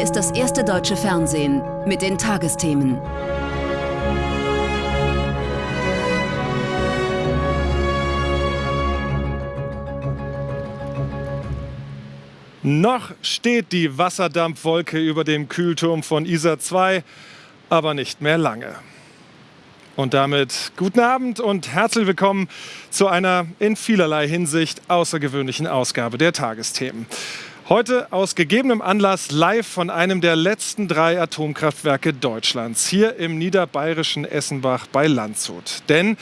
Hier ist das erste deutsche Fernsehen mit den Tagesthemen. Noch steht die Wasserdampfwolke über dem Kühlturm von Isar 2, aber nicht mehr lange. Und damit guten Abend und herzlich willkommen zu einer in vielerlei Hinsicht außergewöhnlichen Ausgabe der Tagesthemen. Heute aus gegebenem Anlass live von einem der letzten drei Atomkraftwerke Deutschlands, hier im niederbayerischen Essenbach bei Landshut. Denn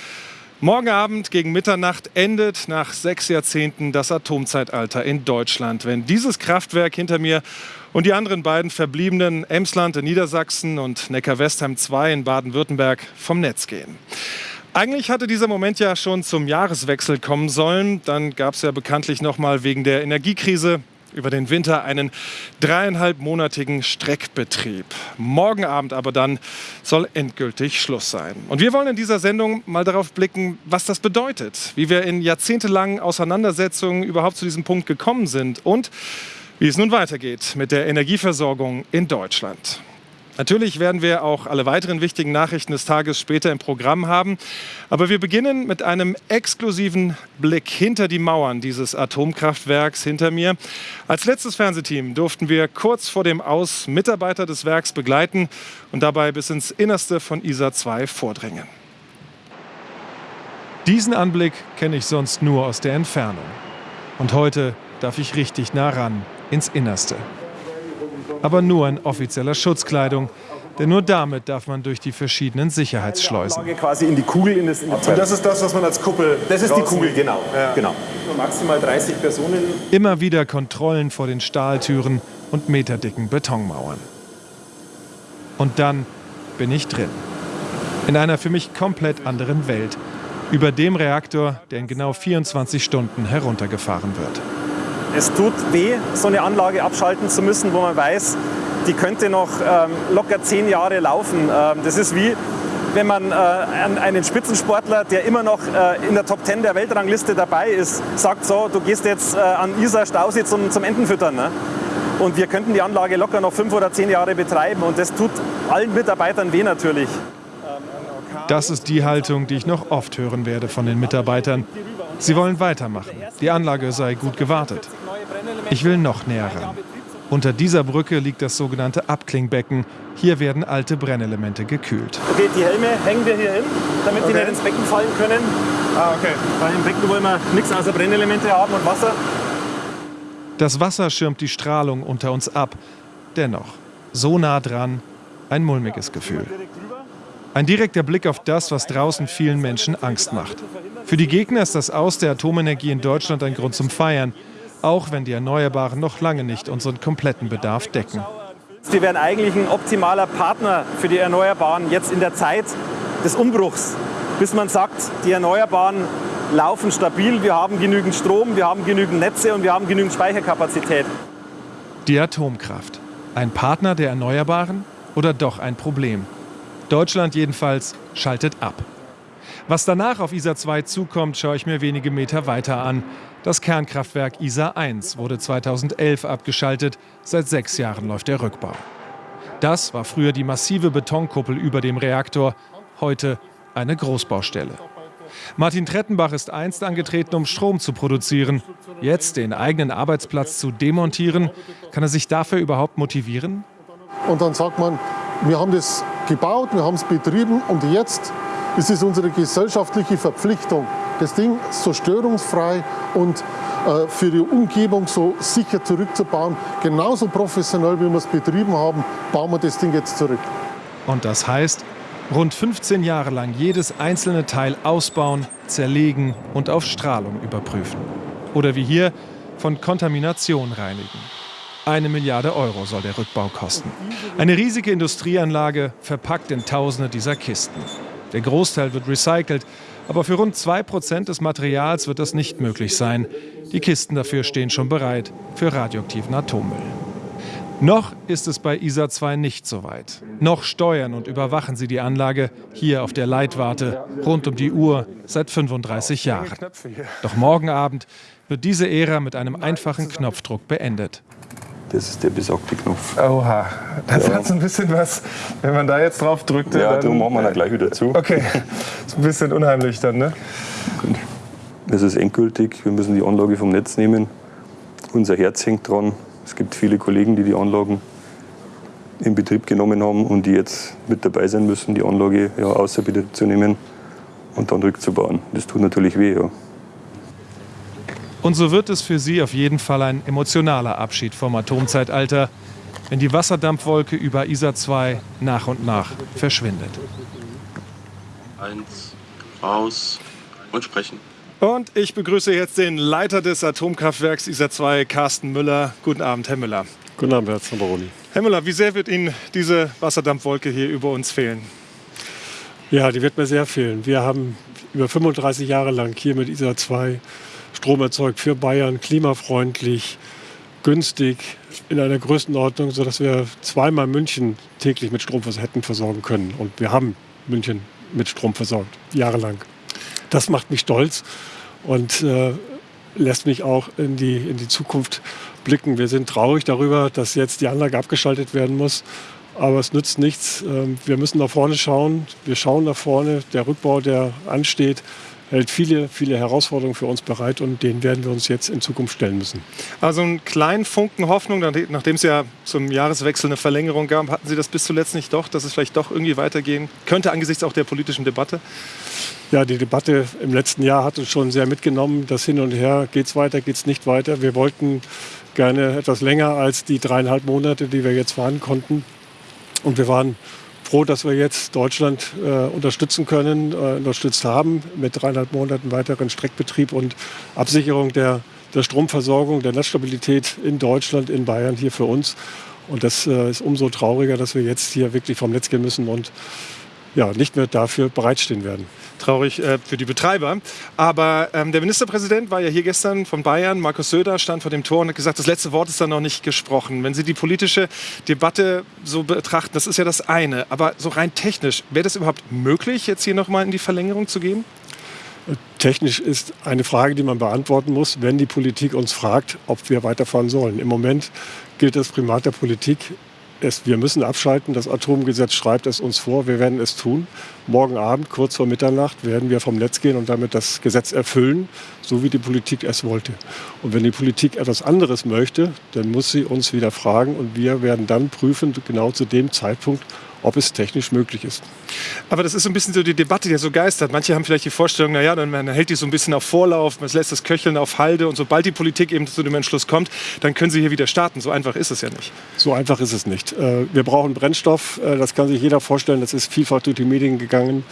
morgen Abend gegen Mitternacht endet nach sechs Jahrzehnten das Atomzeitalter in Deutschland, wenn dieses Kraftwerk hinter mir und die anderen beiden verbliebenen Emsland in Niedersachsen und Neckar-Westheim 2 in Baden-Württemberg vom Netz gehen. Eigentlich hatte dieser Moment ja schon zum Jahreswechsel kommen sollen. Dann gab es ja bekanntlich noch mal wegen der Energiekrise über den Winter einen dreieinhalbmonatigen Streckbetrieb. Morgen Abend aber dann soll endgültig Schluss sein. Und wir wollen in dieser Sendung mal darauf blicken, was das bedeutet, wie wir in jahrzehntelangen Auseinandersetzungen überhaupt zu diesem Punkt gekommen sind und wie es nun weitergeht mit der Energieversorgung in Deutschland. Natürlich werden wir auch alle weiteren wichtigen Nachrichten des Tages später im Programm haben. Aber wir beginnen mit einem exklusiven Blick hinter die Mauern dieses Atomkraftwerks hinter mir. Als letztes Fernsehteam durften wir kurz vor dem Aus Mitarbeiter des Werks begleiten und dabei bis ins Innerste von ISA 2 vordringen. Diesen Anblick kenne ich sonst nur aus der Entfernung. Und heute darf ich richtig nah ran ins Innerste. Aber nur in offizieller Schutzkleidung. Denn nur damit darf man durch die verschiedenen Sicherheitsschleusen. quasi in die Kugel in das in Und das ist das, was man als Kuppel. Das ist die Kugel, genau. Ja. genau. Maximal 30 Personen. Immer wieder Kontrollen vor den Stahltüren und meterdicken Betonmauern. Und dann bin ich drin. In einer für mich komplett anderen Welt. Über dem Reaktor, der in genau 24 Stunden heruntergefahren wird. Es tut weh, so eine Anlage abschalten zu müssen, wo man weiß, die könnte noch ähm, locker zehn Jahre laufen. Ähm, das ist wie, wenn man äh, einen Spitzensportler, der immer noch äh, in der Top 10 der Weltrangliste dabei ist, sagt so, du gehst jetzt äh, an Isar Stausee zum, zum Entenfüttern. Ne? Und wir könnten die Anlage locker noch fünf oder zehn Jahre betreiben. Und das tut allen Mitarbeitern weh natürlich. Das ist die Haltung, die ich noch oft hören werde von den Mitarbeitern. Sie wollen weitermachen. Die Anlage sei gut gewartet. Ich will noch näher ran. Unter dieser Brücke liegt das sogenannte Abklingbecken. Hier werden alte Brennelemente gekühlt. Okay, die Helme hängen wir hier hin, damit die Okay. nicht ins Becken fallen können. Ah, okay. Weil im Becken wollen wir nichts außer Brennelemente haben und Wasser. Das Wasser schirmt die Strahlung unter uns ab. Dennoch, so nah dran, ein mulmiges Gefühl. Ein direkter Blick auf das, was draußen vielen Menschen Angst macht. Für die Gegner ist das Aus der Atomenergie in Deutschland ein Grund zum Feiern, auch wenn die Erneuerbaren noch lange nicht unseren kompletten Bedarf decken. Wir wären eigentlich ein optimaler Partner für die Erneuerbaren jetzt in der Zeit des Umbruchs, bis man sagt, die Erneuerbaren laufen stabil, wir haben genügend Strom, wir haben genügend Netze und wir haben genügend Speicherkapazität. Die Atomkraft. Ein Partner der Erneuerbaren oder doch ein Problem? Deutschland jedenfalls schaltet ab. Was danach auf ISA 2 zukommt, schaue ich mir wenige Meter weiter an. Das Kernkraftwerk ISA 1 wurde 2011 abgeschaltet. Seit sechs Jahren läuft der Rückbau. Das war früher die massive Betonkuppel über dem Reaktor, heute eine Großbaustelle. Martin Trettenbach ist einst angetreten, um Strom zu produzieren. Jetzt den eigenen Arbeitsplatz zu demontieren, kann er sich dafür überhaupt motivieren? Und dann sagt man, wir haben das gebaut, wir haben es betrieben und jetzt ist es unsere gesellschaftliche Verpflichtung, das Ding so störungsfrei und äh, für die Umgebung so sicher zurückzubauen. Genauso professionell, wie wir es betrieben haben, bauen wir das Ding jetzt zurück. Und das heißt, rund 15 Jahre lang jedes einzelne Teil ausbauen, zerlegen und auf Strahlung überprüfen. Oder wie hier von Kontamination reinigen. Eine Milliarde Euro soll der Rückbau kosten. Eine riesige Industrieanlage, verpackt in Tausende dieser Kisten. Der Großteil wird recycelt, aber für rund 2% des Materials wird das nicht möglich sein. Die Kisten dafür stehen schon bereit für radioaktiven Atommüll. Noch ist es bei ISA 2 nicht so weit. Noch steuern und überwachen sie die Anlage hier auf der Leitwarte rund um die Uhr seit 35 Jahren. Doch morgen Abend wird diese Ära mit einem einfachen Knopfdruck beendet. Das ist der besagte Knopf. Oha, das Ja. hat so ein bisschen was, wenn man da jetzt drauf drückt. Ja, dann, darum machen wir dann gleich wieder zu. Okay, ist ein bisschen unheimlich dann, ne? Das ist endgültig. Wir müssen die Anlage vom Netz nehmen. Unser Herz hängt dran. Es gibt viele Kollegen, die die Anlagen in Betrieb genommen haben und die jetzt mit dabei sein müssen, die Anlage ja, außer Betrieb zu nehmen und dann rückzubauen. Das tut natürlich weh, ja. Und so wird es für Sie auf jeden Fall ein emotionaler Abschied vom Atomzeitalter, wenn die Wasserdampfwolke über ISA 2 nach und nach verschwindet. Eins, raus und sprechen. Und ich begrüße jetzt den Leiter des Atomkraftwerks ISA 2, Carsten Müller. Guten Abend, Herr Müller. Guten Abend, Herr Zambaroni. Herr Müller, wie sehr wird Ihnen diese Wasserdampfwolke hier über uns fehlen? Ja, die wird mir sehr fehlen. Wir haben über 35 Jahre lang hier mit ISA 2 Strom erzeugt für Bayern, klimafreundlich, günstig, in einer Größenordnung, sodass wir zweimal München täglich mit Strom hätten versorgen können. Und wir haben München mit Strom versorgt, jahrelang. Das macht mich stolz und äh, lässt mich auch in die, in die Zukunft blicken. Wir sind traurig darüber, dass jetzt die Anlage abgeschaltet werden muss. Aber es nützt nichts. Ähm, Wir müssen nach vorne schauen. Wir schauen nach vorne. Der Rückbau, der ansteht, hält viele, viele Herausforderungen für uns bereit und den werden wir uns jetzt in Zukunft stellen müssen. Also einen kleinen Funken Hoffnung, nachdem es ja zum Jahreswechsel eine Verlängerung gab, hatten Sie das bis zuletzt nicht doch, dass es vielleicht doch irgendwie weitergehen könnte angesichts auch der politischen Debatte? Ja, die Debatte im letzten Jahr hat uns schon sehr mitgenommen. Das Hin und Her, geht es weiter, geht es nicht weiter. Wir wollten gerne etwas länger als die dreieinhalb Monate, die wir jetzt fahren konnten. Und wir waren froh, dass wir jetzt Deutschland äh, unterstützen können, äh, unterstützt haben mit dreieinhalb Monaten weiteren Streckbetrieb und Absicherung der, der Stromversorgung, der Netzstabilität in Deutschland, in Bayern, hier für uns. Und das äh, ist umso trauriger, dass wir jetzt hier wirklich vom Netz gehen müssen und ja, nicht mehr dafür bereitstehen werden. Traurig äh, für die Betreiber. Aber ähm, der Ministerpräsident war ja hier gestern von Bayern. Markus Söder stand vor dem Tor und hat gesagt, das letzte Wort ist da noch nicht gesprochen. Wenn Sie die politische Debatte so betrachten, das ist ja das eine. Aber so rein technisch, wäre das überhaupt möglich, jetzt hier nochmal in die Verlängerung zu gehen? Technisch ist eine Frage, die man beantworten muss, wenn die Politik uns fragt, ob wir weiterfahren sollen. Im Moment gilt das Primat der Politik. Es, wir müssen abschalten. Das Atomgesetz schreibt es uns vor. Wir werden es tun. Morgen Abend, kurz vor Mitternacht, werden wir vom Netz gehen und damit das Gesetz erfüllen, so wie die Politik es wollte. Und wenn die Politik etwas anderes möchte, dann muss sie uns wieder fragen und wir werden dann prüfen, genau zu dem Zeitpunkt, ob es technisch möglich ist. Aber das ist so ein bisschen so die Debatte, die ja so geistert. Manche haben vielleicht die Vorstellung, naja, dann man hält die so ein bisschen auf Vorlauf, man lässt das Köcheln auf Halde und sobald die Politik eben zu dem Entschluss kommt, dann können sie hier wieder starten. So einfach ist es ja nicht. So einfach ist es nicht. Äh, Wir brauchen Brennstoff, äh, das kann sich jeder vorstellen, das ist vielfach durch die Medien gegangen.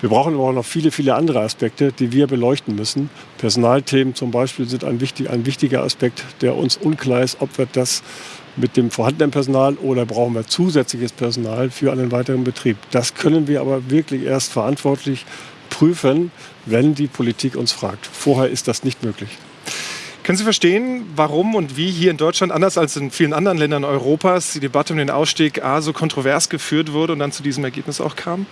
Wir brauchen aber auch noch viele, viele andere Aspekte, die wir beleuchten müssen. Personalthemen zum Beispiel sind ein, wichtig, ein wichtiger Aspekt, der uns unklar ist, ob wir das mit dem vorhandenen Personal oder brauchen wir zusätzliches Personal für einen weiteren Betrieb. Das können wir aber wirklich erst verantwortlich prüfen, wenn die Politik uns fragt. Vorher ist das nicht möglich. Können Sie verstehen, warum und wie hier in Deutschland, anders als in vielen anderen Ländern Europas, die Debatte um den Ausstieg A so kontrovers geführt wurde und dann zu diesem Ergebnis auch kam?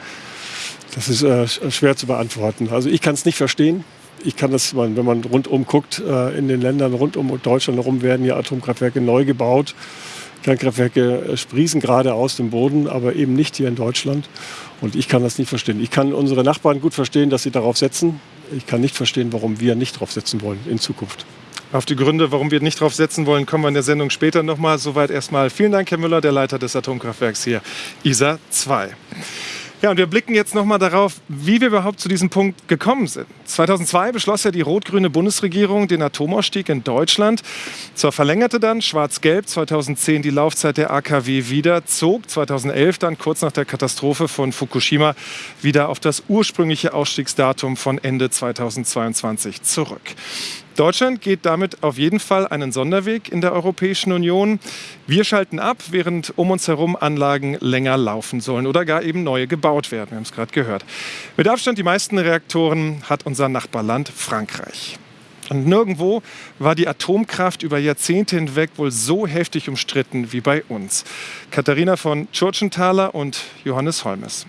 Das ist äh, sch- schwer zu beantworten. Also ich kann es nicht verstehen. Ich kann das, wenn man rundum guckt, äh, in den Ländern rund um Deutschland herum werden ja Atomkraftwerke neu gebaut. Kernkraftwerke äh, sprießen gerade aus dem Boden, aber eben nicht hier in Deutschland. Und ich kann das nicht verstehen. Ich kann unsere Nachbarn gut verstehen, dass sie darauf setzen. Ich kann nicht verstehen, warum wir nicht darauf setzen wollen in Zukunft. Auf die Gründe, warum wir nicht drauf setzen wollen, kommen wir in der Sendung später nochmal. Soweit erstmal vielen Dank, Herr Müller, der Leiter des Atomkraftwerks hier, ISA 2. Ja, und wir blicken jetzt nochmal darauf, wie wir überhaupt zu diesem Punkt gekommen sind. 2002 beschloss ja die rot-grüne Bundesregierung den Atomausstieg in Deutschland. Zwar verlängerte dann schwarz-gelb 2010 die Laufzeit der AKW wieder, zog 2011 dann kurz nach der Katastrophe von Fukushima wieder auf das ursprüngliche Ausstiegsdatum von Ende 2022 zurück. Deutschland geht damit auf jeden Fall einen Sonderweg in der Europäischen Union. Wir schalten ab, während um uns herum Anlagen länger laufen sollen oder gar eben neue gebaut werden. Wir haben es gerade gehört. Mit Abstand die meisten Reaktoren hat unser Nachbarland Frankreich. Und nirgendwo war die Atomkraft über Jahrzehnte hinweg wohl so heftig umstritten wie bei uns. Katharina von Tschurtschenthaler und Johannes Holmes.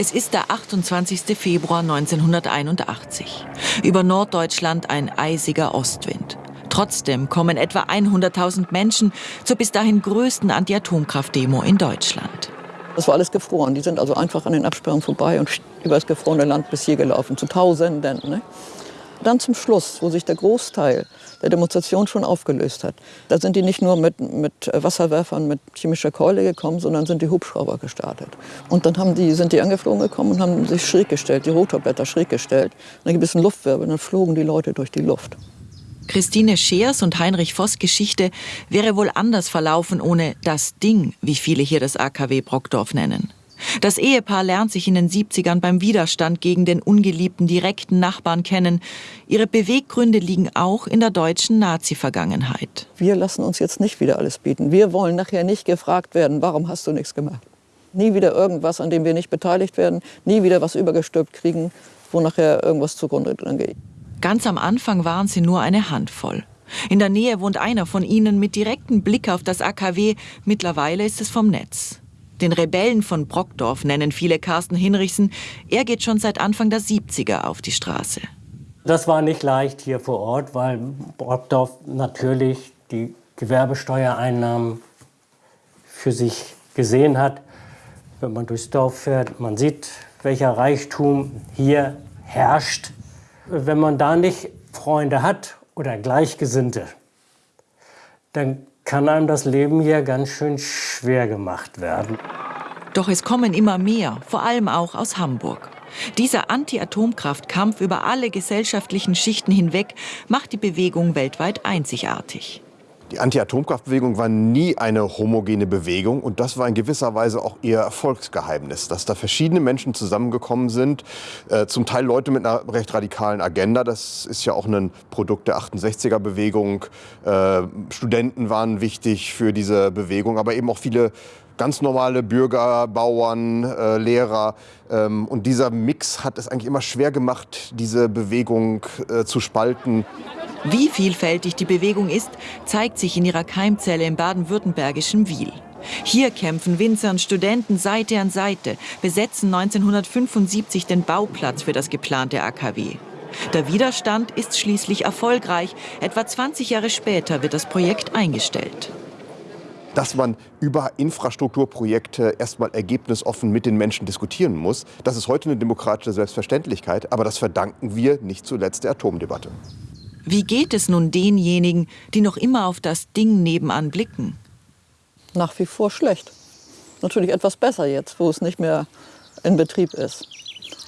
Es ist der 28. Februar 1981. Über Norddeutschland ein eisiger Ostwind. Trotzdem kommen etwa 100.000 Menschen zur bis dahin größten Anti-Atomkraft-Demo in Deutschland. Das war alles gefroren. Die sind also einfach an den Absperrungen vorbei und über das gefrorene Land bis hier gelaufen, zu Tausenden. Ne? Dann zum Schluss, wo sich der Großteil der Demonstration schon aufgelöst hat, da sind die nicht nur mit, mit Wasserwerfern, mit chemischer Keule gekommen, sondern sind die Hubschrauber gestartet. Und dann haben die, sind die angeflogen gekommen und haben sich schräg gestellt, die Rotorblätter schräg gestellt. Und dann gibt es einen Luftwirbel und dann flogen die Leute durch die Luft. Christine Scheers und Heinrich Voss Geschichte wäre wohl anders verlaufen ohne das Ding, wie viele hier das AKW Brockdorf nennen. Das Ehepaar lernt sich in den 70ern beim Widerstand gegen den ungeliebten direkten Nachbarn kennen. Ihre Beweggründe liegen auch in der deutschen Nazi-Vergangenheit. Wir lassen uns jetzt nicht wieder alles bieten. Wir wollen nachher nicht gefragt werden, warum hast du nichts gemacht. Nie wieder irgendwas, an dem wir nicht beteiligt werden. Nie wieder was übergestülpt kriegen, wo nachher irgendwas zugrunde dran geht. Ganz am Anfang waren sie nur eine Handvoll. In der Nähe wohnt einer von ihnen mit direktem Blick auf das AKW. Mittlerweile ist es vom Netz. Den Rebellen von Brockdorf nennen viele Carsten Hinrichsen. Er geht schon seit Anfang der 70er auf die Straße. Das war nicht leicht hier vor Ort, weil Brockdorf natürlich die Gewerbesteuereinnahmen für sich gesehen hat. Wenn man durchs Dorf fährt, man sieht, welcher Reichtum hier herrscht. Wenn man da nicht Freunde hat oder Gleichgesinnte, dann kann einem das Leben hier ganz schön schwer gemacht werden. Doch es kommen immer mehr, vor allem auch aus Hamburg. Dieser Anti-Atomkraft-Kampf über alle gesellschaftlichen Schichten hinweg macht die Bewegung weltweit einzigartig. Die Anti-Atomkraftbewegung war nie eine homogene Bewegung und das war in gewisser Weise auch ihr Erfolgsgeheimnis, dass da verschiedene Menschen zusammengekommen sind, äh, zum Teil Leute mit einer recht radikalen Agenda. Das ist ja auch ein Produkt der 68er-Bewegung. Äh, Studenten waren wichtig für diese Bewegung, aber eben auch viele ganz normale Bürger, Bauern, äh, Lehrer. Ähm, und dieser Mix hat es eigentlich immer schwer gemacht, diese Bewegung äh, zu spalten. Wie vielfältig die Bewegung ist, zeigt sich in ihrer Keimzelle im baden-württembergischen Wiel. Hier kämpfen Winzer und Studenten Seite an Seite, besetzen 1975 den Bauplatz für das geplante AKW. Der Widerstand ist schließlich erfolgreich. Etwa 20 Jahre später wird das Projekt eingestellt dass man über Infrastrukturprojekte erstmal ergebnisoffen mit den Menschen diskutieren muss. Das ist heute eine demokratische Selbstverständlichkeit, aber das verdanken wir nicht zuletzt der Atomdebatte. Wie geht es nun denjenigen, die noch immer auf das Ding nebenan blicken? Nach wie vor schlecht. Natürlich etwas besser jetzt, wo es nicht mehr in Betrieb ist.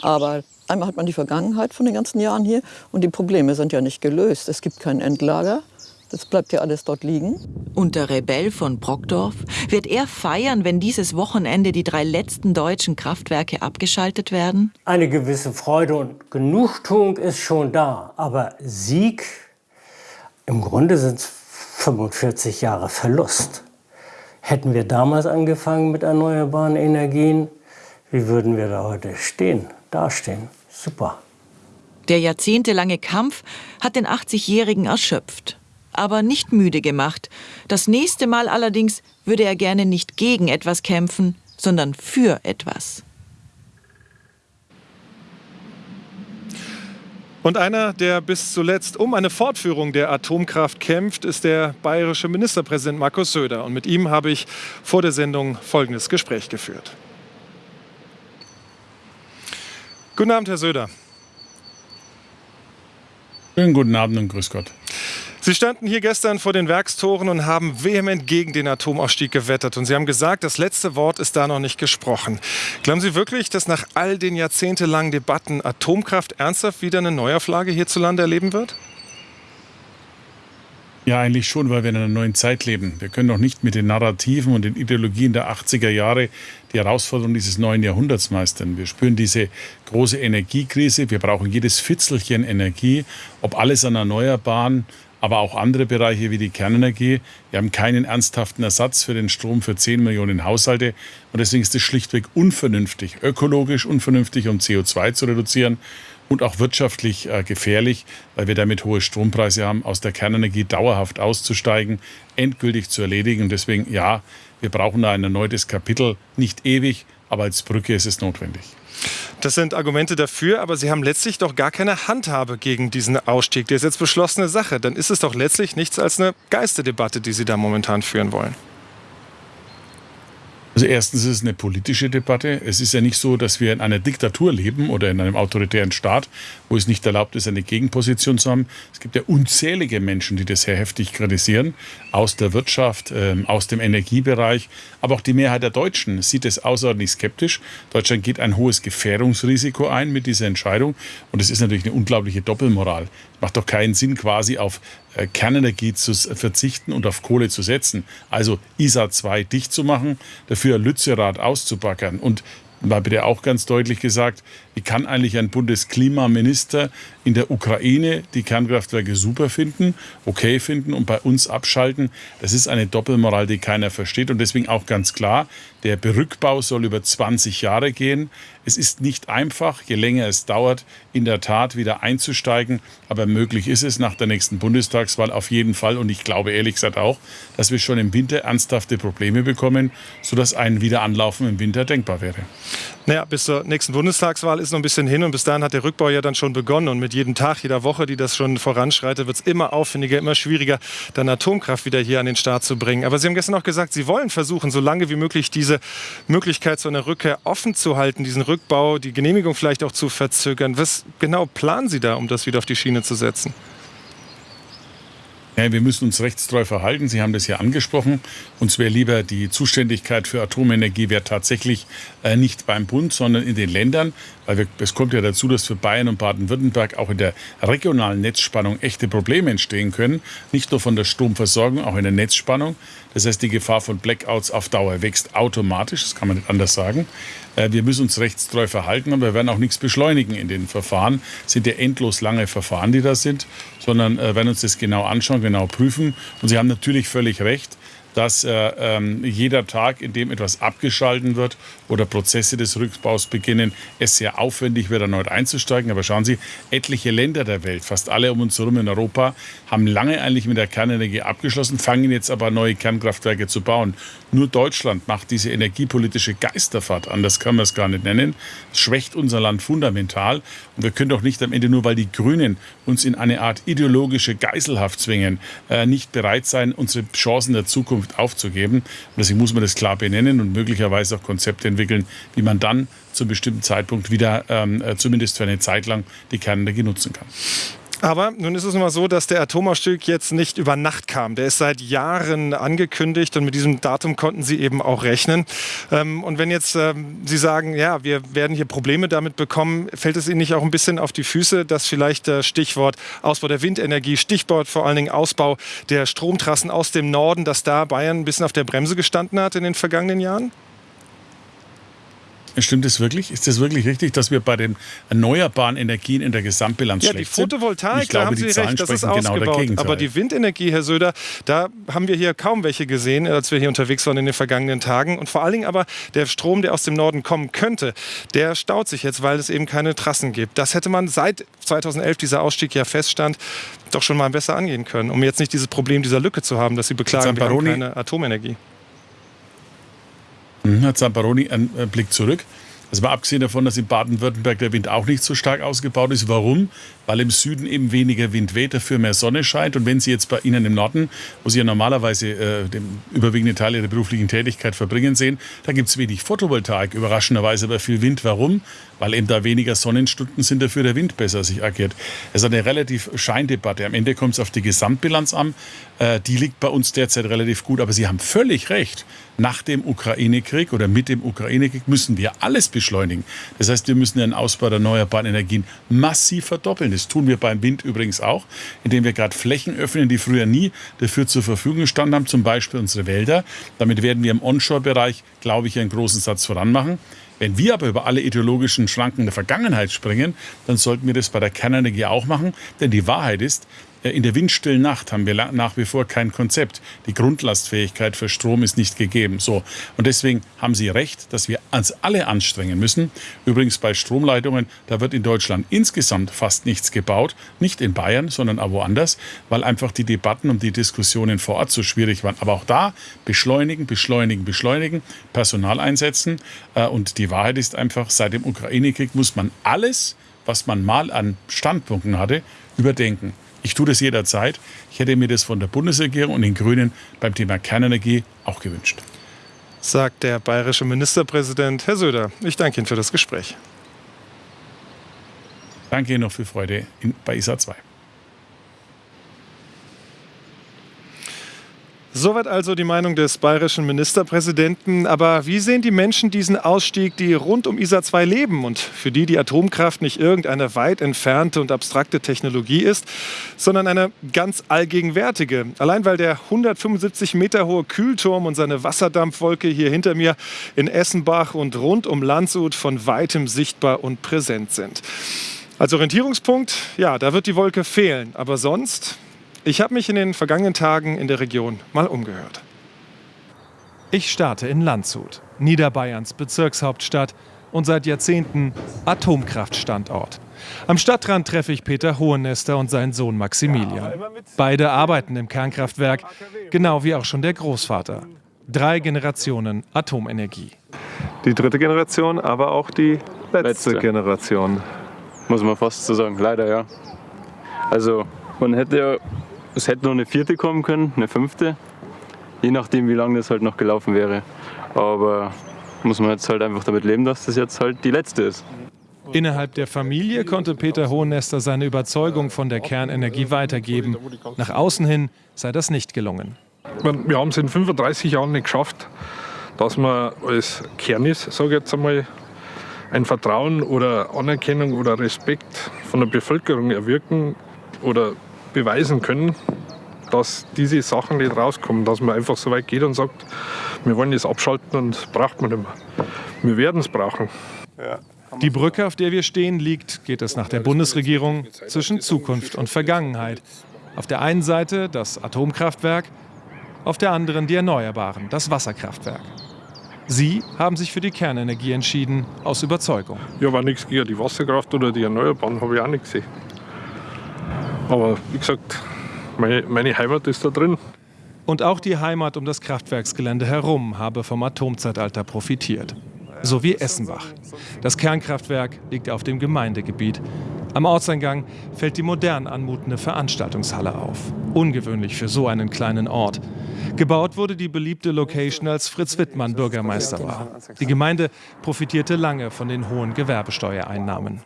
Aber einmal hat man die Vergangenheit von den ganzen Jahren hier und die Probleme sind ja nicht gelöst. Es gibt kein Endlager. Das bleibt ja alles dort liegen. Und der Rebell von Brockdorf? Wird er feiern, wenn dieses Wochenende die drei letzten deutschen Kraftwerke abgeschaltet werden? Eine gewisse Freude und Genugtuung ist schon da. Aber Sieg, im Grunde sind es 45 Jahre Verlust. Hätten wir damals angefangen mit erneuerbaren Energien, wie würden wir da heute stehen, dastehen? Super. Der jahrzehntelange Kampf hat den 80-Jährigen erschöpft aber nicht müde gemacht. Das nächste Mal allerdings würde er gerne nicht gegen etwas kämpfen, sondern für etwas. Und einer, der bis zuletzt um eine Fortführung der Atomkraft kämpft, ist der bayerische Ministerpräsident Markus Söder. Und mit ihm habe ich vor der Sendung folgendes Gespräch geführt. Guten Abend, Herr Söder. Schönen guten Abend und grüß Gott. Sie standen hier gestern vor den Werkstoren und haben vehement gegen den Atomausstieg gewettert. Und Sie haben gesagt, das letzte Wort ist da noch nicht gesprochen. Glauben Sie wirklich, dass nach all den jahrzehntelangen Debatten Atomkraft ernsthaft wieder eine Neuauflage hierzulande erleben wird? Ja, eigentlich schon, weil wir in einer neuen Zeit leben. Wir können doch nicht mit den Narrativen und den Ideologien der 80er Jahre die Herausforderung dieses neuen Jahrhunderts meistern. Wir spüren diese große Energiekrise. Wir brauchen jedes Fitzelchen Energie, ob alles an Erneuerbaren, aber auch andere Bereiche wie die Kernenergie. Wir haben keinen ernsthaften Ersatz für den Strom für 10 Millionen Haushalte. Und deswegen ist es schlichtweg unvernünftig, ökologisch unvernünftig, um CO2 zu reduzieren und auch wirtschaftlich äh, gefährlich, weil wir damit hohe Strompreise haben, aus der Kernenergie dauerhaft auszusteigen, endgültig zu erledigen. Und deswegen, ja, wir brauchen da ein erneutes Kapitel, nicht ewig, aber als Brücke ist es notwendig. Das sind Argumente dafür, aber Sie haben letztlich doch gar keine Handhabe gegen diesen Ausstieg. Der ist jetzt beschlossene Sache. Dann ist es doch letztlich nichts als eine Geisterdebatte, die Sie da momentan führen wollen. Also erstens ist es eine politische Debatte. Es ist ja nicht so, dass wir in einer Diktatur leben oder in einem autoritären Staat, wo es nicht erlaubt ist, eine Gegenposition zu haben. Es gibt ja unzählige Menschen, die das sehr heftig kritisieren, aus der Wirtschaft, ähm, aus dem Energiebereich. Aber auch die Mehrheit der Deutschen sieht es außerordentlich skeptisch. Deutschland geht ein hohes Gefährdungsrisiko ein mit dieser Entscheidung. Und es ist natürlich eine unglaubliche Doppelmoral. Macht doch keinen Sinn, quasi auf Kernenergie zu verzichten und auf Kohle zu setzen. Also ISA 2 dicht zu machen, dafür Lützerath auszubackern. Und mal bitte auch ganz deutlich gesagt, wie kann eigentlich ein Bundesklimaminister in der Ukraine die Kernkraftwerke super finden, okay finden und bei uns abschalten? Das ist eine Doppelmoral, die keiner versteht. Und deswegen auch ganz klar, der Berückbau soll über 20 Jahre gehen. Es ist nicht einfach, je länger es dauert, in der Tat wieder einzusteigen. Aber möglich ist es nach der nächsten Bundestagswahl auf jeden Fall. Und ich glaube ehrlich gesagt auch, dass wir schon im Winter ernsthafte Probleme bekommen, sodass ein Wiederanlaufen im Winter denkbar wäre. Naja, bis zur nächsten Bundestagswahl ist noch ein bisschen hin und bis dahin hat der Rückbau ja dann schon begonnen. Und mit jedem Tag, jeder Woche, die das schon voranschreitet, wird es immer aufwendiger, immer schwieriger, dann Atomkraft wieder hier an den Start zu bringen. Aber Sie haben gestern auch gesagt, Sie wollen versuchen, so lange wie möglich diese Möglichkeit zu einer Rückkehr offen zu halten, diesen Rückbau, die Genehmigung vielleicht auch zu verzögern. Was genau planen Sie da, um das wieder auf die Schiene zu setzen? Ja, wir müssen uns rechtstreu verhalten. Sie haben das ja angesprochen. Uns wäre lieber die Zuständigkeit für Atomenergie wäre tatsächlich äh, nicht beim Bund, sondern in den Ländern. Weil wir, es kommt ja dazu, dass für Bayern und Baden-Württemberg auch in der regionalen Netzspannung echte Probleme entstehen können. Nicht nur von der Stromversorgung, auch in der Netzspannung. Das heißt, die Gefahr von Blackouts auf Dauer wächst automatisch. Das kann man nicht anders sagen. Äh, wir müssen uns rechtstreu verhalten, aber wir werden auch nichts beschleunigen in den Verfahren. Es sind ja endlos lange Verfahren, die da sind, sondern äh, werden uns das genau anschauen, genau prüfen. Und Sie haben natürlich völlig recht dass äh, ähm, jeder Tag, in dem etwas abgeschalten wird oder Prozesse des Rückbaus beginnen, es sehr aufwendig wird, erneut einzusteigen. Aber schauen Sie, etliche Länder der Welt, fast alle um uns herum in Europa, haben lange eigentlich mit der Kernenergie abgeschlossen, fangen jetzt aber neue Kernkraftwerke zu bauen. Nur Deutschland macht diese energiepolitische Geisterfahrt, anders kann man es gar nicht nennen. Das schwächt unser Land fundamental. Und wir können doch nicht am Ende, nur weil die Grünen uns in eine Art ideologische Geiselhaft zwingen, äh, nicht bereit sein, unsere Chancen der Zukunft aufzugeben. Und deswegen muss man das klar benennen und möglicherweise auch Konzepte entwickeln, wie man dann zu einem bestimmten Zeitpunkt wieder ähm, äh, zumindest für eine Zeit lang die Kernenergie nutzen kann. Aber nun ist es immer so, dass der Atomausstieg jetzt nicht über Nacht kam. Der ist seit Jahren angekündigt und mit diesem Datum konnten Sie eben auch rechnen. Ähm, und wenn jetzt ähm, Sie sagen, ja, wir werden hier Probleme damit bekommen, fällt es Ihnen nicht auch ein bisschen auf die Füße, dass vielleicht das Stichwort Ausbau der Windenergie, Stichwort vor allen Dingen Ausbau der Stromtrassen aus dem Norden, dass da Bayern ein bisschen auf der Bremse gestanden hat in den vergangenen Jahren? Stimmt das wirklich? Ist das wirklich richtig, dass wir bei den erneuerbaren Energien in der Gesamtbilanz ja, schlecht sind? Ja, die Photovoltaik, glaube, da haben Sie recht, das ist genau ausgebaut. Aber die Windenergie, Herr Söder, da haben wir hier kaum welche gesehen, als wir hier unterwegs waren in den vergangenen Tagen. Und vor allen Dingen aber der Strom, der aus dem Norden kommen könnte, der staut sich jetzt, weil es eben keine Trassen gibt. Das hätte man seit 2011 dieser Ausstieg ja feststand, doch schon mal besser angehen können, um jetzt nicht dieses Problem dieser Lücke zu haben, dass Sie beklagen, wir haben keine Atomenergie. Mhm, Herr Zamparoni, ein Blick zurück. Also mal abgesehen davon, dass in Baden-Württemberg der Wind auch nicht so stark ausgebaut ist. Warum? Weil im Süden eben weniger Wind weht, dafür mehr Sonne scheint. Und wenn Sie jetzt bei Ihnen im Norden, wo Sie ja normalerweise äh, den überwiegenden Teil Ihrer beruflichen Tätigkeit verbringen, sehen, da gibt es wenig Photovoltaik, überraschenderweise aber viel Wind. Warum? Weil eben da weniger Sonnenstunden sind, dafür der Wind besser sich agiert. Es ist eine relativ Scheindebatte. Am Ende kommt es auf die Gesamtbilanz an. Äh, die liegt bei uns derzeit relativ gut. Aber Sie haben völlig recht nach dem Ukraine-Krieg oder mit dem Ukraine-Krieg müssen wir alles beschleunigen. Das heißt, wir müssen den Ausbau der erneuerbaren Energien massiv verdoppeln. Das tun wir beim Wind übrigens auch, indem wir gerade Flächen öffnen, die früher nie dafür zur Verfügung gestanden haben, zum Beispiel unsere Wälder. Damit werden wir im Onshore-Bereich, glaube ich, einen großen Satz voranmachen. Wenn wir aber über alle ideologischen Schranken der Vergangenheit springen, dann sollten wir das bei der Kernenergie auch machen. Denn die Wahrheit ist, in der windstillen Nacht haben wir nach wie vor kein Konzept. Die Grundlastfähigkeit für Strom ist nicht gegeben. So. Und deswegen haben Sie recht, dass wir uns alle anstrengen müssen. Übrigens bei Stromleitungen, da wird in Deutschland insgesamt fast nichts gebaut. Nicht in Bayern, sondern auch woanders, weil einfach die Debatten und die Diskussionen vor Ort so schwierig waren. Aber auch da beschleunigen, beschleunigen, beschleunigen, Personal einsetzen. Äh, und die Wahrheit ist einfach, seit dem Ukraine-Krieg muss man alles, was man mal an Standpunkten hatte, überdenken. Ich tue das jederzeit. Ich hätte mir das von der Bundesregierung und den Grünen beim Thema Kernenergie auch gewünscht. Sagt der bayerische Ministerpräsident Herr Söder. Ich danke Ihnen für das Gespräch. Danke Ihnen noch viel Freude bei ISA 2. Soweit also die Meinung des bayerischen Ministerpräsidenten. Aber wie sehen die Menschen diesen Ausstieg, die rund um ISA 2 leben und für die die Atomkraft nicht irgendeine weit entfernte und abstrakte Technologie ist, sondern eine ganz allgegenwärtige? Allein weil der 175 Meter hohe Kühlturm und seine Wasserdampfwolke hier hinter mir in Essenbach und rund um Landshut von weitem sichtbar und präsent sind. Als Orientierungspunkt, ja, da wird die Wolke fehlen. Aber sonst ich habe mich in den vergangenen Tagen in der Region mal umgehört. Ich starte in Landshut, Niederbayerns Bezirkshauptstadt und seit Jahrzehnten Atomkraftstandort. Am Stadtrand treffe ich Peter Hohenester und seinen Sohn Maximilian. Beide arbeiten im Kernkraftwerk, genau wie auch schon der Großvater. Drei Generationen Atomenergie. Die dritte Generation, aber auch die letzte, letzte. Generation. Muss man fast so sagen, leider ja. Also man hätte ja es hätte noch eine vierte kommen können, eine fünfte, je nachdem wie lange das halt noch gelaufen wäre. Aber muss man jetzt halt einfach damit leben, dass das jetzt halt die letzte ist. Innerhalb der Familie konnte Peter Hohenester seine Überzeugung von der Kernenergie weitergeben. Nach außen hin sei das nicht gelungen. Wir haben es in 35 Jahren nicht geschafft, dass man als Kernis, sage ich jetzt einmal, ein Vertrauen oder Anerkennung oder Respekt von der Bevölkerung erwirken oder beweisen können, dass diese Sachen nicht rauskommen, dass man einfach so weit geht und sagt, wir wollen es abschalten und braucht man nicht mehr. Wir werden es brauchen. Die Brücke, auf der wir stehen, liegt, geht es nach der Bundesregierung, zwischen Zukunft und Vergangenheit. Auf der einen Seite das Atomkraftwerk, auf der anderen die Erneuerbaren, das Wasserkraftwerk. Sie haben sich für die Kernenergie entschieden, aus Überzeugung. Ja, war nichts gegen die Wasserkraft oder die Erneuerbaren, habe ich auch nicht gesehen. Aber wie gesagt, meine, meine Heimat ist da drin. Und auch die Heimat um das Kraftwerksgelände herum habe vom Atomzeitalter profitiert. So wie Essenbach. Das Kernkraftwerk liegt auf dem Gemeindegebiet. Am Ortseingang fällt die modern anmutende Veranstaltungshalle auf. Ungewöhnlich für so einen kleinen Ort. Gebaut wurde die beliebte Location, als Fritz Wittmann Bürgermeister war. Die Gemeinde profitierte lange von den hohen Gewerbesteuereinnahmen.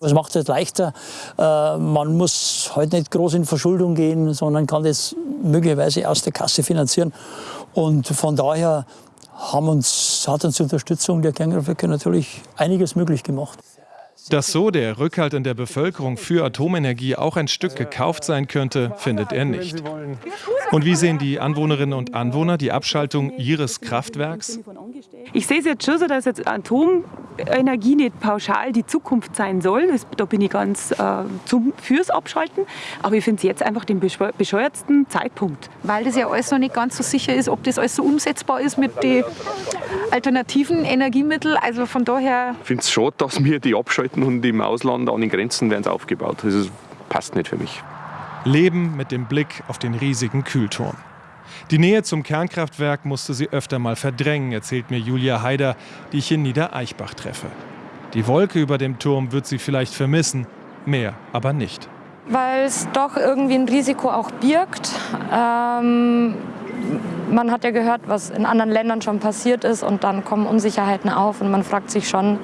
Das macht es leichter. Äh, man muss heute nicht groß in Verschuldung gehen, sondern kann das möglicherweise aus der Kasse finanzieren. Und von daher haben uns, hat uns die Unterstützung der Kernkraftwerke natürlich einiges möglich gemacht. Dass so der Rückhalt in der Bevölkerung für Atomenergie auch ein Stück gekauft sein könnte, findet er nicht. Und wie sehen die Anwohnerinnen und Anwohner die Abschaltung ihres Kraftwerks? Ich sehe es jetzt schon so, dass jetzt Atomenergie nicht pauschal die Zukunft sein soll. Das, da bin ich ganz äh, zum, fürs Abschalten. Aber ich finde es jetzt einfach den bescheuertsten Zeitpunkt. Weil das ja alles noch nicht ganz so sicher ist, ob das alles so umsetzbar ist mit den alternativen Energiemitteln. Also von daher. Ich finde es schade, dass wir die abschalten und im Ausland an den Grenzen werden sie aufgebaut. Das passt nicht für mich. Leben mit dem Blick auf den riesigen Kühlturm. Die Nähe zum Kernkraftwerk musste sie öfter mal verdrängen, erzählt mir Julia Haider, die ich in Niedereichbach treffe. Die Wolke über dem Turm wird sie vielleicht vermissen, mehr aber nicht. Weil es doch irgendwie ein Risiko auch birgt. Ähm, man hat ja gehört, was in anderen Ländern schon passiert ist und dann kommen Unsicherheiten auf und man fragt sich schon,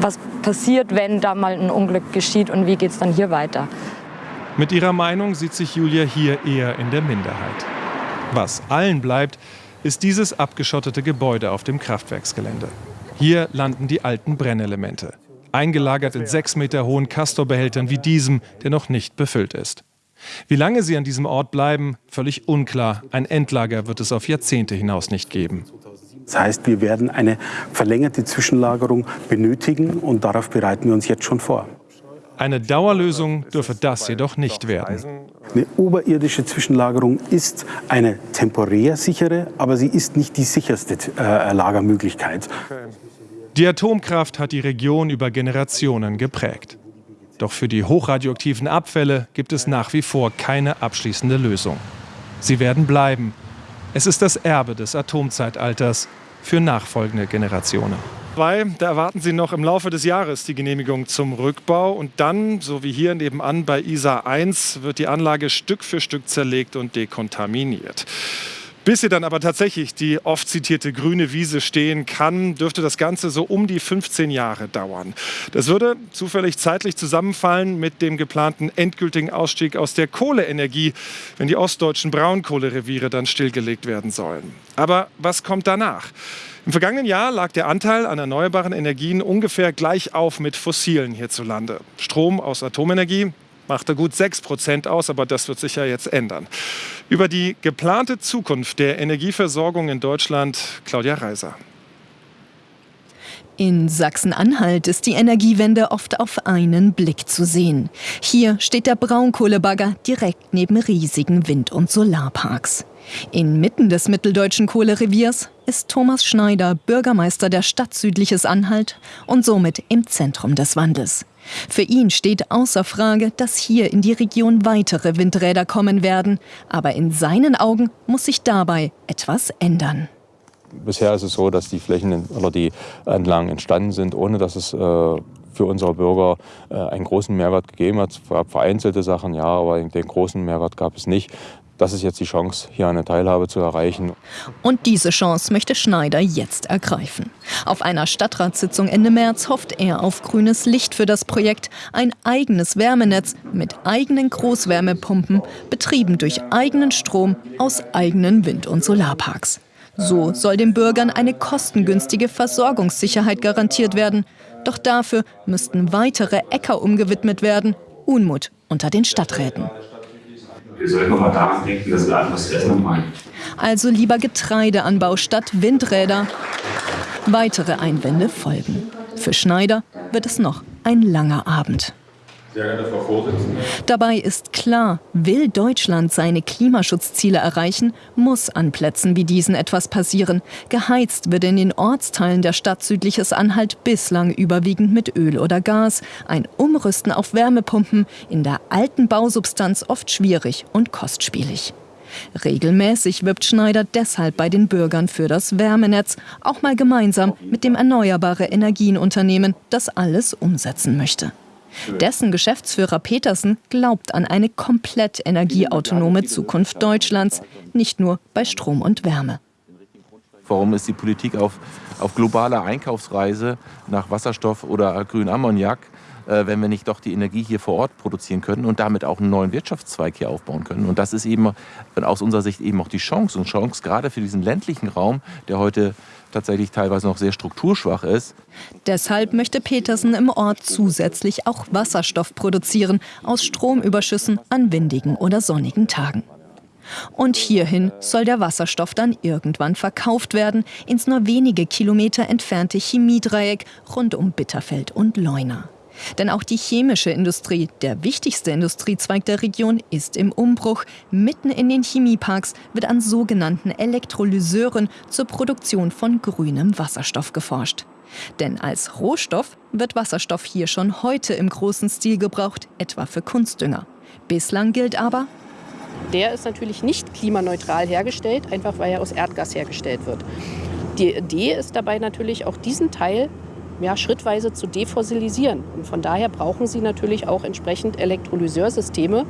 was passiert, wenn da mal ein Unglück geschieht und wie geht es dann hier weiter. Mit ihrer Meinung sieht sich Julia hier eher in der Minderheit. Was allen bleibt, ist dieses abgeschottete Gebäude auf dem Kraftwerksgelände. Hier landen die alten Brennelemente, eingelagert in sechs Meter hohen Castorbehältern wie diesem, der noch nicht befüllt ist. Wie lange sie an diesem Ort bleiben, völlig unklar. Ein Endlager wird es auf Jahrzehnte hinaus nicht geben. Das heißt, wir werden eine verlängerte Zwischenlagerung benötigen und darauf bereiten wir uns jetzt schon vor. Eine Dauerlösung dürfe das jedoch nicht werden. Eine oberirdische Zwischenlagerung ist eine temporär sichere, aber sie ist nicht die sicherste äh, Lagermöglichkeit. Die Atomkraft hat die Region über Generationen geprägt. Doch für die hochradioaktiven Abfälle gibt es nach wie vor keine abschließende Lösung. Sie werden bleiben. Es ist das Erbe des Atomzeitalters für nachfolgende Generationen. Da erwarten Sie noch im Laufe des Jahres die Genehmigung zum Rückbau. Und dann, so wie hier nebenan bei ISA 1, wird die Anlage Stück für Stück zerlegt und dekontaminiert. Bis sie dann aber tatsächlich die oft zitierte grüne Wiese stehen kann, dürfte das Ganze so um die 15 Jahre dauern. Das würde zufällig zeitlich zusammenfallen mit dem geplanten endgültigen Ausstieg aus der Kohleenergie, wenn die ostdeutschen Braunkohlereviere dann stillgelegt werden sollen. Aber was kommt danach? Im vergangenen Jahr lag der Anteil an erneuerbaren Energien ungefähr gleich auf mit fossilen hierzulande. Strom aus Atomenergie machte gut 6 Prozent aus, aber das wird sich ja jetzt ändern. Über die geplante Zukunft der Energieversorgung in Deutschland, Claudia Reiser. In Sachsen-Anhalt ist die Energiewende oft auf einen Blick zu sehen. Hier steht der Braunkohlebagger direkt neben riesigen Wind- und Solarparks. Inmitten des mitteldeutschen Kohlereviers ist Thomas Schneider Bürgermeister der Stadt Südliches Anhalt und somit im Zentrum des Wandels. Für ihn steht außer Frage, dass hier in die Region weitere Windräder kommen werden. Aber in seinen Augen muss sich dabei etwas ändern. Bisher ist es so, dass die Flächen oder die Anlagen entstanden sind, ohne dass es äh, für unsere Bürger äh, einen großen Mehrwert gegeben hat. Es gab vereinzelte Sachen, ja, aber den großen Mehrwert gab es nicht. Das ist jetzt die Chance, hier eine Teilhabe zu erreichen. Und diese Chance möchte Schneider jetzt ergreifen. Auf einer Stadtratssitzung Ende März hofft er auf grünes Licht für das Projekt, ein eigenes Wärmenetz mit eigenen Großwärmepumpen, betrieben durch eigenen Strom aus eigenen Wind- und Solarparks. So soll den Bürgern eine kostengünstige Versorgungssicherheit garantiert werden. Doch dafür müssten weitere Äcker umgewidmet werden. Unmut unter den Stadträten. Wir sollten nochmal daran denken, dass wir anders essen wollen. Also lieber Getreideanbau statt Windräder. Weitere Einwände folgen. Für Schneider wird es noch ein langer Abend. Dabei ist klar, will Deutschland seine Klimaschutzziele erreichen, muss an Plätzen wie diesen etwas passieren. Geheizt wird in den Ortsteilen der Stadt Südliches Anhalt bislang überwiegend mit Öl oder Gas. Ein Umrüsten auf Wärmepumpen in der alten Bausubstanz oft schwierig und kostspielig. Regelmäßig wirbt Schneider deshalb bei den Bürgern für das Wärmenetz, auch mal gemeinsam mit dem Erneuerbare Energienunternehmen, das alles umsetzen möchte. Dessen Geschäftsführer Petersen glaubt an eine komplett energieautonome Zukunft Deutschlands, nicht nur bei Strom und Wärme. Warum ist die Politik auf, auf globaler Einkaufsreise nach Wasserstoff oder Grünammoniak, äh, wenn wir nicht doch die Energie hier vor Ort produzieren können und damit auch einen neuen Wirtschaftszweig hier aufbauen können? Und das ist eben aus unserer Sicht eben auch die Chance und Chance gerade für diesen ländlichen Raum, der heute tatsächlich teilweise noch sehr strukturschwach ist. Deshalb möchte Petersen im Ort zusätzlich auch Wasserstoff produzieren aus Stromüberschüssen an windigen oder sonnigen Tagen. Und hierhin soll der Wasserstoff dann irgendwann verkauft werden ins nur wenige Kilometer entfernte Chemiedreieck rund um Bitterfeld und Leuna. Denn auch die chemische Industrie, der wichtigste Industriezweig der Region, ist im Umbruch. Mitten in den Chemieparks wird an sogenannten Elektrolyseuren zur Produktion von grünem Wasserstoff geforscht. Denn als Rohstoff wird Wasserstoff hier schon heute im großen Stil gebraucht, etwa für Kunstdünger. Bislang gilt aber, der ist natürlich nicht klimaneutral hergestellt, einfach weil er aus Erdgas hergestellt wird. Die Idee ist dabei natürlich auch diesen Teil ja, schrittweise zu defossilisieren. Und von daher brauchen Sie natürlich auch entsprechend Elektrolyseursysteme,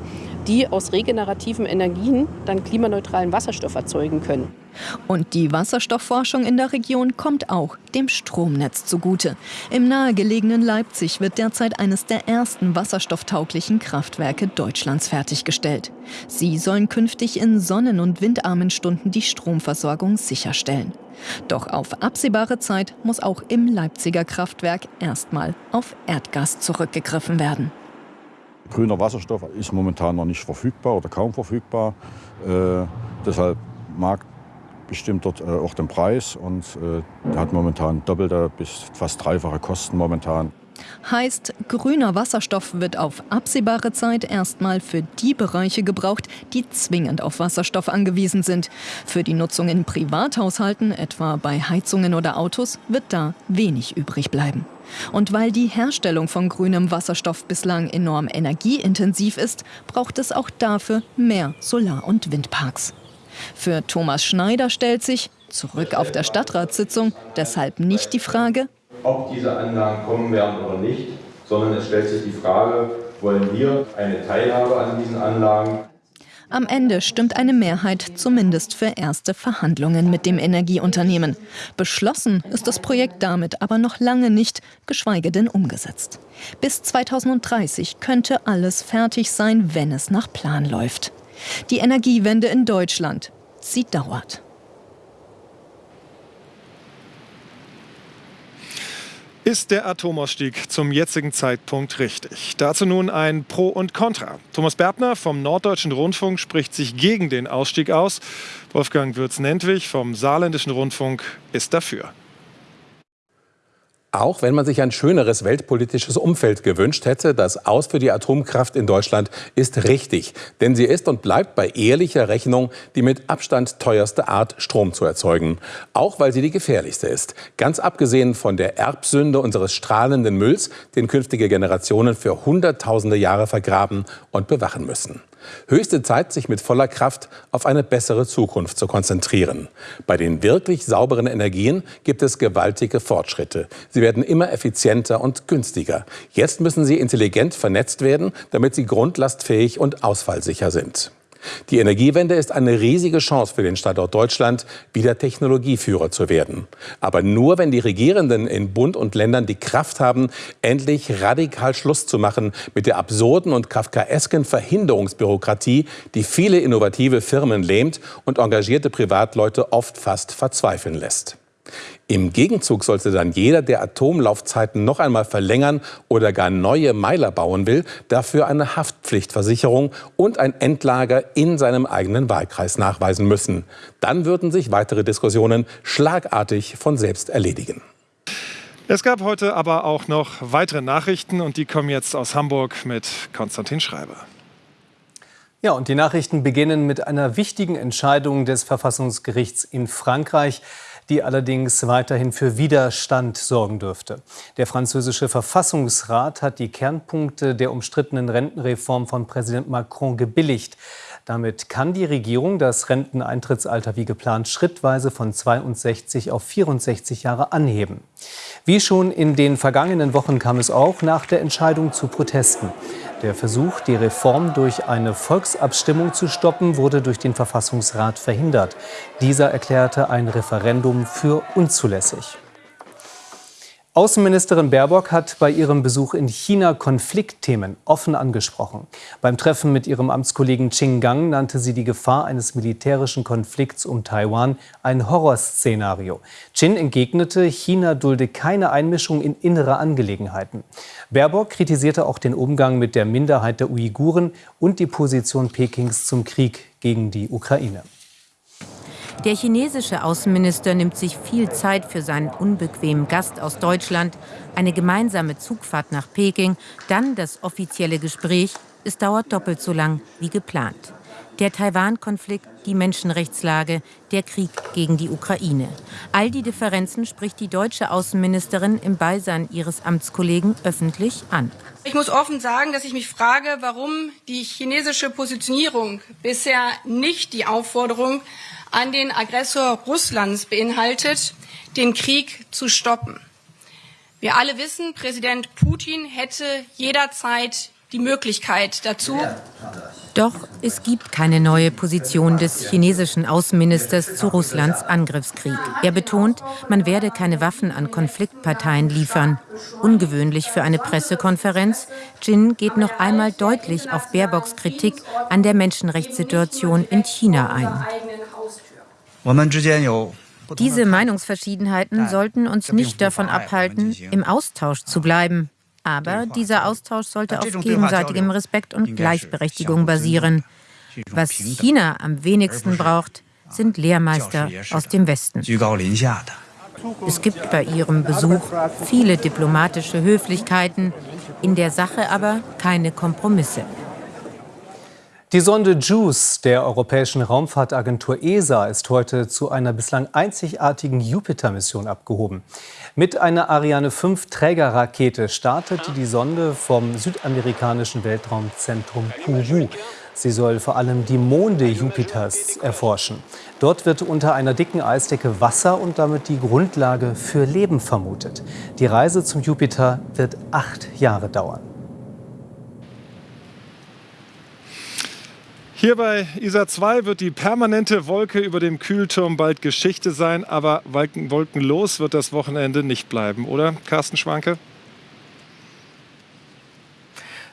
die aus regenerativen Energien dann klimaneutralen Wasserstoff erzeugen können. Und die Wasserstoffforschung in der Region kommt auch dem Stromnetz zugute. Im nahegelegenen Leipzig wird derzeit eines der ersten wasserstofftauglichen Kraftwerke Deutschlands fertiggestellt. Sie sollen künftig in sonnen- und windarmen Stunden die Stromversorgung sicherstellen. Doch auf absehbare Zeit muss auch im Leipziger Kraftwerk erstmal auf Erdgas zurückgegriffen werden. Grüner Wasserstoff ist momentan noch nicht verfügbar oder kaum verfügbar. Äh, deshalb Markt bestimmt dort äh, auch den Preis und äh, hat momentan doppelte bis fast dreifache Kosten momentan. Heißt, grüner Wasserstoff wird auf absehbare Zeit erstmal für die Bereiche gebraucht, die zwingend auf Wasserstoff angewiesen sind. Für die Nutzung in Privathaushalten, etwa bei Heizungen oder Autos, wird da wenig übrig bleiben. Und weil die Herstellung von grünem Wasserstoff bislang enorm energieintensiv ist, braucht es auch dafür mehr Solar- und Windparks. Für Thomas Schneider stellt sich, zurück auf der Stadtratssitzung, deshalb nicht die Frage, ob diese Anlagen kommen werden oder nicht, sondern es stellt sich die Frage, wollen wir eine Teilhabe an diesen Anlagen? Am Ende stimmt eine Mehrheit zumindest für erste Verhandlungen mit dem Energieunternehmen. Beschlossen ist das Projekt damit aber noch lange nicht, geschweige denn umgesetzt. Bis 2030 könnte alles fertig sein, wenn es nach Plan läuft. Die Energiewende in Deutschland, sie dauert. Ist der Atomausstieg zum jetzigen Zeitpunkt richtig? Dazu nun ein Pro und Contra. Thomas Berbner vom Norddeutschen Rundfunk spricht sich gegen den Ausstieg aus. Wolfgang Würz-Nentwich vom Saarländischen Rundfunk ist dafür. Auch wenn man sich ein schöneres weltpolitisches Umfeld gewünscht hätte, das Aus für die Atomkraft in Deutschland ist richtig. Denn sie ist und bleibt bei ehrlicher Rechnung die mit Abstand teuerste Art, Strom zu erzeugen. Auch weil sie die gefährlichste ist. Ganz abgesehen von der Erbsünde unseres strahlenden Mülls, den künftige Generationen für Hunderttausende Jahre vergraben und bewachen müssen. Höchste Zeit, sich mit voller Kraft auf eine bessere Zukunft zu konzentrieren. Bei den wirklich sauberen Energien gibt es gewaltige Fortschritte. Sie werden immer effizienter und günstiger. Jetzt müssen sie intelligent vernetzt werden, damit sie grundlastfähig und ausfallsicher sind. Die Energiewende ist eine riesige Chance für den Standort Deutschland, wieder Technologieführer zu werden. Aber nur, wenn die Regierenden in Bund und Ländern die Kraft haben, endlich radikal Schluss zu machen mit der absurden und kafkaesken Verhinderungsbürokratie, die viele innovative Firmen lähmt und engagierte Privatleute oft fast verzweifeln lässt. Im Gegenzug sollte dann jeder, der Atomlaufzeiten noch einmal verlängern oder gar neue Meiler bauen will, dafür eine Haftpflichtversicherung und ein Endlager in seinem eigenen Wahlkreis nachweisen müssen. Dann würden sich weitere Diskussionen schlagartig von selbst erledigen. Es gab heute aber auch noch weitere Nachrichten und die kommen jetzt aus Hamburg mit Konstantin Schreiber. Ja, und die Nachrichten beginnen mit einer wichtigen Entscheidung des Verfassungsgerichts in Frankreich die allerdings weiterhin für Widerstand sorgen dürfte. Der französische Verfassungsrat hat die Kernpunkte der umstrittenen Rentenreform von Präsident Macron gebilligt. Damit kann die Regierung das Renteneintrittsalter wie geplant schrittweise von 62 auf 64 Jahre anheben. Wie schon in den vergangenen Wochen kam es auch nach der Entscheidung zu Protesten. Der Versuch, die Reform durch eine Volksabstimmung zu stoppen, wurde durch den Verfassungsrat verhindert. Dieser erklärte ein Referendum für unzulässig. Außenministerin Baerbock hat bei ihrem Besuch in China Konfliktthemen offen angesprochen. Beim Treffen mit ihrem Amtskollegen Qin Gang nannte sie die Gefahr eines militärischen Konflikts um Taiwan ein Horrorszenario. Qin entgegnete, China dulde keine Einmischung in innere Angelegenheiten. Baerbock kritisierte auch den Umgang mit der Minderheit der Uiguren und die Position Pekings zum Krieg gegen die Ukraine. Der chinesische Außenminister nimmt sich viel Zeit für seinen unbequemen Gast aus Deutschland, eine gemeinsame Zugfahrt nach Peking, dann das offizielle Gespräch. Es dauert doppelt so lang wie geplant. Der Taiwan-Konflikt, die Menschenrechtslage, der Krieg gegen die Ukraine. All die Differenzen spricht die deutsche Außenministerin im Beisein ihres Amtskollegen öffentlich an. Ich muss offen sagen, dass ich mich frage, warum die chinesische Positionierung bisher nicht die Aufforderung an den Aggressor Russlands beinhaltet, den Krieg zu stoppen. Wir alle wissen, Präsident Putin hätte jederzeit die Möglichkeit dazu. Doch es gibt keine neue Position des chinesischen Außenministers zu Russlands Angriffskrieg. Er betont, man werde keine Waffen an Konfliktparteien liefern. Ungewöhnlich für eine Pressekonferenz. Jin geht noch einmal deutlich auf Baerbocks Kritik an der Menschenrechtssituation in China ein. Diese Meinungsverschiedenheiten sollten uns nicht davon abhalten, im Austausch zu bleiben. Aber dieser Austausch sollte auf gegenseitigem Respekt und Gleichberechtigung basieren. Was China am wenigsten braucht, sind Lehrmeister aus dem Westen. Es gibt bei ihrem Besuch viele diplomatische Höflichkeiten, in der Sache aber keine Kompromisse. Die Sonde JUICE der Europäischen Raumfahrtagentur ESA ist heute zu einer bislang einzigartigen Jupiter-Mission abgehoben. Mit einer Ariane 5 Trägerrakete startete die Sonde vom südamerikanischen Weltraumzentrum Kourou. Sie soll vor allem die Monde Jupiters erforschen. Dort wird unter einer dicken Eisdecke Wasser und damit die Grundlage für Leben vermutet. Die Reise zum Jupiter wird acht Jahre dauern. Hier bei ISA 2 wird die permanente Wolke über dem Kühlturm bald Geschichte sein, aber wolkenlos wird das Wochenende nicht bleiben, oder Carsten Schwanke?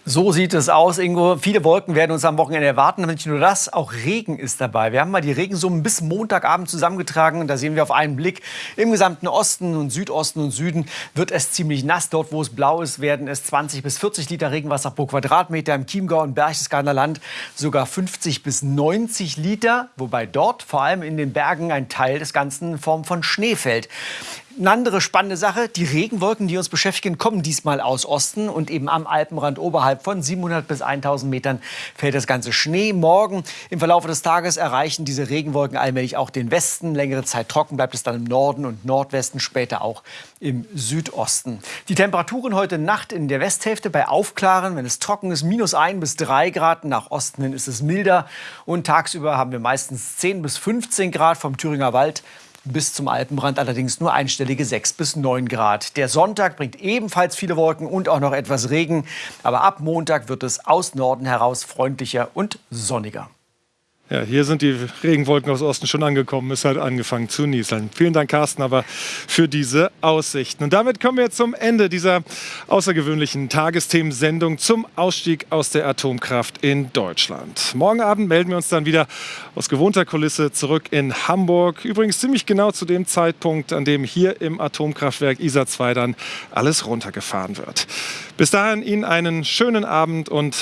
So sieht es aus, Ingo. Viele Wolken werden uns am Wochenende erwarten. Aber nicht nur das, auch Regen ist dabei. Wir haben mal die Regensummen bis Montagabend zusammengetragen. Da sehen wir auf einen Blick, im gesamten Osten und Südosten und Süden wird es ziemlich nass. Dort, wo es blau ist, werden es 20 bis 40 Liter Regenwasser pro Quadratmeter. Im Chiemgau und Berchtesgadener Land sogar 50 bis 90 Liter. Wobei dort, vor allem in den Bergen, ein Teil des Ganzen in Form von Schnee fällt. Eine andere spannende Sache, die Regenwolken, die uns beschäftigen, kommen diesmal aus Osten und eben am Alpenrand oberhalb von 700 bis 1000 Metern fällt das ganze Schnee. Morgen im Verlauf des Tages erreichen diese Regenwolken allmählich auch den Westen. Längere Zeit trocken bleibt es dann im Norden und Nordwesten, später auch im Südosten. Die Temperaturen heute Nacht in der Westhälfte bei Aufklaren, wenn es trocken ist, minus 1 bis 3 Grad. Nach Osten hin ist es milder und tagsüber haben wir meistens 10 bis 15 Grad vom Thüringer Wald bis zum Alpenrand allerdings nur einstellige 6 bis 9 Grad. Der Sonntag bringt ebenfalls viele Wolken und auch noch etwas Regen. Aber ab Montag wird es aus Norden heraus freundlicher und sonniger. Ja, hier sind die Regenwolken aus Osten schon angekommen. Es hat angefangen zu nieseln. Vielen Dank, Carsten, aber für diese Aussichten. Und damit kommen wir zum Ende dieser außergewöhnlichen Tagesthemensendung zum Ausstieg aus der Atomkraft in Deutschland. Morgen Abend melden wir uns dann wieder aus gewohnter Kulisse zurück in Hamburg. Übrigens ziemlich genau zu dem Zeitpunkt, an dem hier im Atomkraftwerk ISA 2 dann alles runtergefahren wird. Bis dahin Ihnen einen schönen Abend und